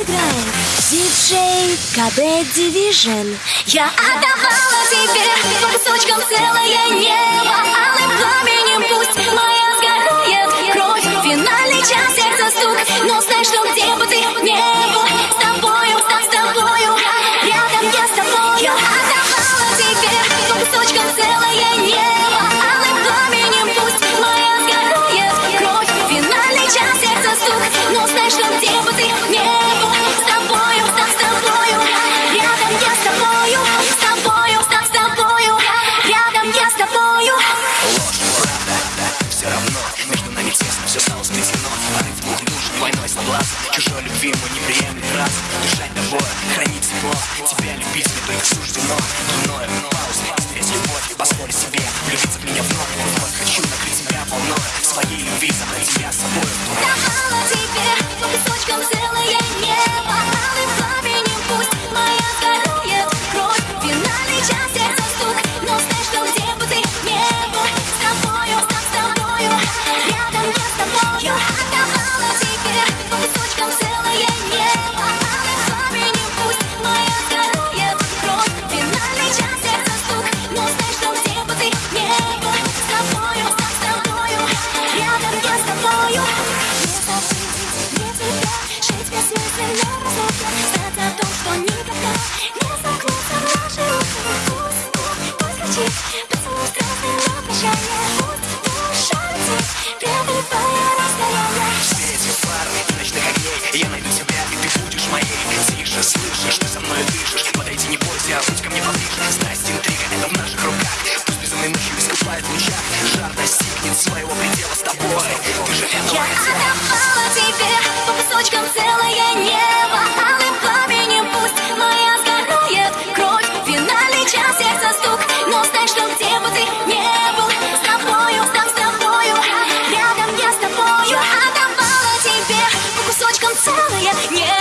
сыграла Диджей КБ Division Я отдавала тебе по кусочкам нас Чужой любви мы не приемлем раз. Дышать тобой, хранить тепло. Тебя любить мне только суждено. Иное, пауза, встреть любовь. И позволить szaleje Nie